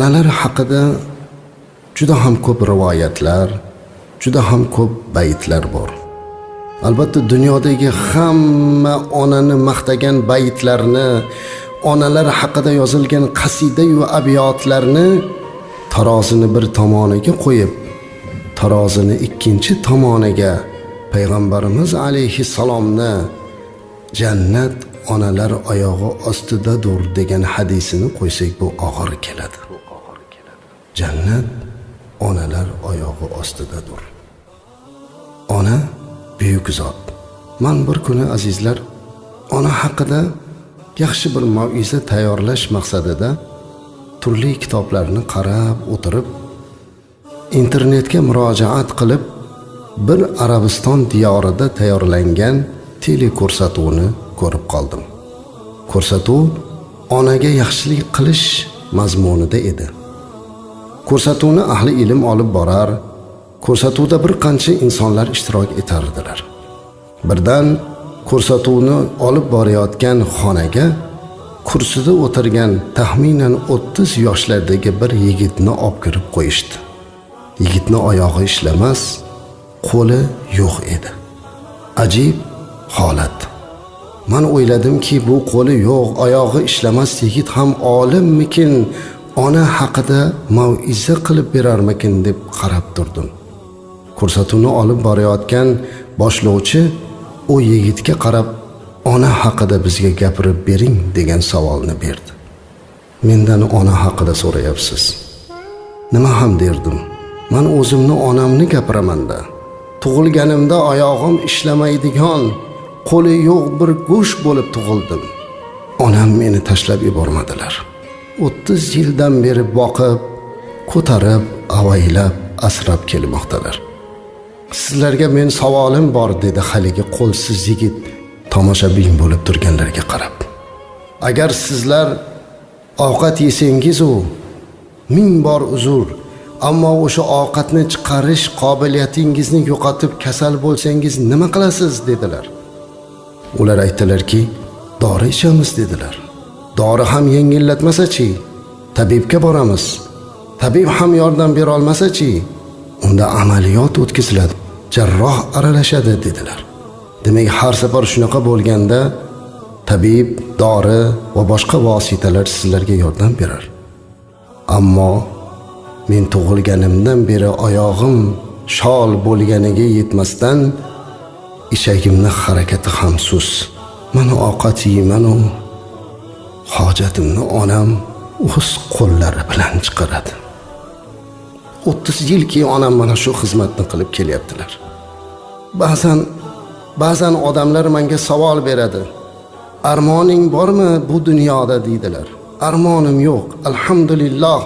onalar haqida juda ham ko'p rivoyatlar juda ham ko'p baytlar bor. Albatta dunyodagi hamma onani maqtagan baytlarni onalar haqida yozilgan qasidayu abiyotlarni tarozini bir tomoniga qo'yib tarozini ikkinchi tomoniga payg'ambarimiz alayhissalomni jannat onalar oyog'i ostidadir degan hadisini qo'ysak bu og'ir keladi. Jannat onalar oyog'i ostidadir. Ona buyuk zot. Man bir kuni azizlar ona haqida yaxshi bir maiza tayyorlash maqsadida turli kitoblarni qarab o'tirib internetga murojaat qilib bir arabiston diyorida tayyorlangan teleko'rsatuvni ko'rib qoldim. Ko'rsatuv onaga yaxshilik qilish mazmunida edi. Ko'rsatuvni ahli ilm olib borar ko'rsatuvda bir qancha insonlar ishtirok etardilar. Birdan ko'rsatuvni olib borayotgan xonaga kursida o'tirgan taxminan o'ttiz yoshlardagi bir yigitni olib kirib qo'yishdi. Yigitni oyog'i ishlamas qo'li yo'q edi. Ajib holat. Man o'yladimki bu qo'li yo'q oyog'i ishlamas yigit ham olimmikin? Ona haqida mauiza qilib berarmikin deb qarab turdim. Ko'rsatuvni olib borayotgan boshlovchi u yigitga qarab ona haqida bizga gapirib bering degan savolni berdi. Mendan ona haqida so'rayapsiz. Nima ham derdim? Man o'zimni onamni gapiramanda tug'ilganimda oyog'im ishlamaydigan qo'li yo'q bir go'sht bo'lib tug'ildim. Onam meni tashlab yubormadilar. O'ttiz yildan beri boqib ko'tarib avaylab asrab kelmoqdalar. Sizlarga men savolim bor dedi haligi qo'lsiz yigit tomoshabin bo'lib turganlarga qarab. Agar sizlar ovqat yesangizu ming bor uzr ammo o'sha ovqatni chiqarish qobiliyatingizni yo'qotib kasal bo'lsangiz nima qilasiz dedilar. Ular aytdilarki dori ichamiz dedilar. Dori ham yengillatmasachi? Tabibga boramiz. Tabib ham yordam berolmasachi unda amaliyot o'tkaziladi. Jarroh aralashadi dedilar. Demak har safar shunaqa bo'lganda tabib dori va boshqa vositalar sizlarga yordam berar. Ammo men tug'ilganimdan beri oyog'im shol bo'lganiga yetmasdan ichagimni harakati ham sus. Mana ovqat yeymanu. Hojatimni onam o'z qo'llari bilan chiqaradi. O'ttiz yilki onam mana shu xizmatni qilib kelyaptilar. Ba'zan ba'zan odamlar menga savol beradi. Armoning bormi bu dunyoda deydilar. Armonim yo'q alhamdulillah.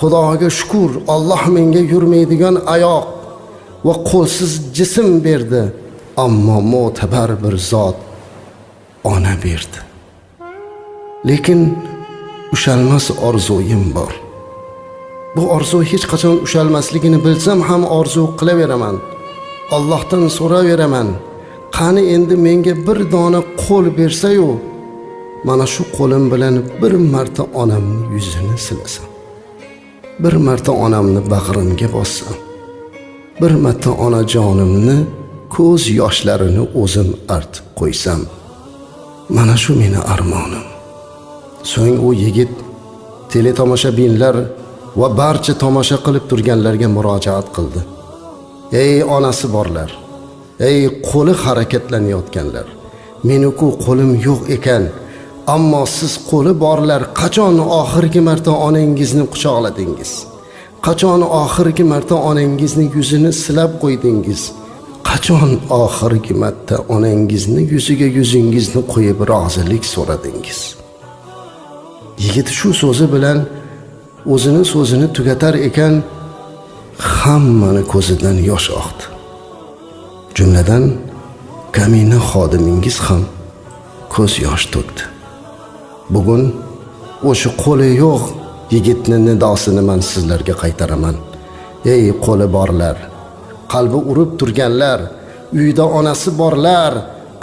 Xudoga shukur olloh menga yurmaydigan oyoq va qo'lsiz jism berdi. Ammo mo'tabar bir zot ona berdi. Lekin ushalmas orzuyim bor. Bu orzu hech qachon ushalmasligini bilsam ham orzu qilaveraman. Allohdan so'raveraman. Qani endi menga bir dona qo'l bersayu mana shu qo'lim bilan bir marta onamni yuzini silasam bir marta onamni bag'rimga bossam bir marta onajonimni ko'z yoshlarini o'zim artib qo'ysam mana shu meni armonim. So'ng u yigit teletomoshabinlar va barcha tomosha qilib turganlarga murojaat qildi. Ey onasi borlar ey qo'li harakatlanayotganlar meniku qo'lim yo'q ekan ammo siz qo'li borlar qachon oxirgi marta onangizni quchoqladingiz? Qachon oxirgi marta onangizni yuzini silab qo'ydingiz? Qachon oxirgi marta onangizni yuziga yuzingizni qo'yib rozilik so'radingiz? Yigit shu so'zi bilan o'zini so'zini tugatar ekan hammani ko'zidan yosh oqdi. Jumladan kamina xodimingiz ham ko'z yosh to'kdi bugun o'sha qo'li yo'q yigitni nidosini man sizlarga qaytaraman. Ey qo'li borlar qalbi urib turganlar uyda onasi borlar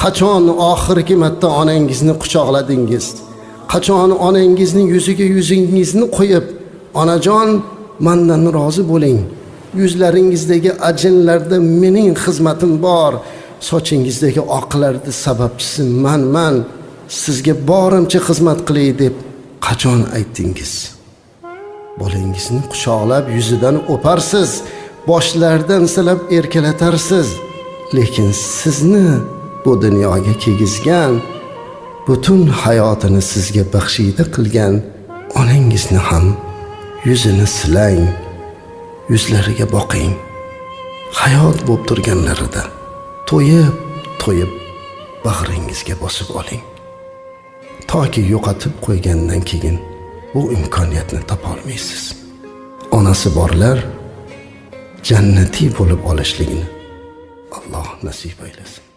qachon oxirgi marta onangizni quchoqladingiz? Qachon onangizni yuziga yuzingizni qo'yib onajon mandan rozi bo'ling. Yuzlaringizdagi ajinlarda mening xizmatim bor. Sochingizdagi oqlarni sababchisi manman sizga borimcha xizmat qilay deb qachon aytdingiz? Bolangizni quchoqlab yuzidan o'parsiz boshlaridan silab erkalatarsiz. Lekin sizni bu dunyoga kiygizgan butun hayotini sizga baxshida qilgan onangizni ham yuzini silang yuzlariga boqing. Hayot bo'lib turganlarida to'yib to'yib bag'ringizga bosib oling. Toki yo'qotib qo'ygandan keyin bu imkoniyatni topolmaysiz onasi borlar jannatiy bo'lib olishligini alloh nasib aylasin